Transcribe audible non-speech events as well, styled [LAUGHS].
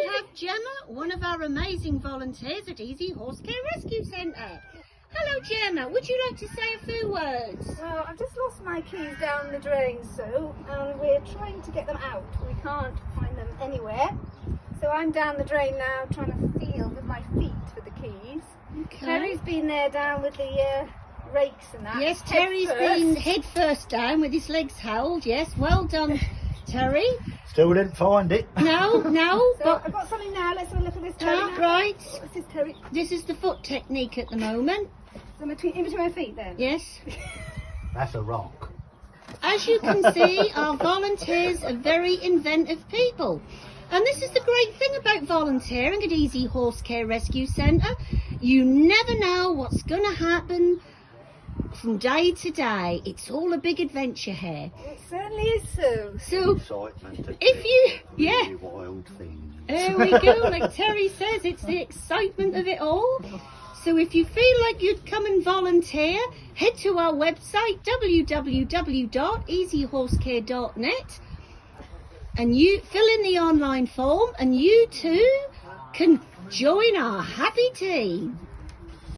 we have Gemma, one of our amazing volunteers at Easy Horse Care Rescue Centre. Hello Gemma, would you like to say a few words? Well, I've just lost my keys down the drain, so and we're trying to get them out. We can't find them anywhere. So I'm down the drain now trying to feel with my feet for the keys. Okay. Terry's been there down with the uh, rakes and that. Yes, Terry's first. been head first down with his legs held. Yes, well done, [LAUGHS] Terry. Still didn't find it. No, no, [LAUGHS] So but I've got something now. Let's have a look at this Terry ah, right. What's this Terry? This is the foot technique at the moment. So between, in between my feet then? Yes. [LAUGHS] That's a rock. As you can see, our volunteers are very inventive people. And this is the great thing about volunteering at Easy Horse Care Rescue Centre. You never know what's going to happen from day to day. It's all a big adventure here. It certainly is, Sue. So, Excitement. if you, yeah, really wild things. there we go. Like Terry says, it's the excitement of it all. So if you feel like you'd come and volunteer, head to our website www.easyhorsecare.net and you fill in the online form and you too can join our happy team.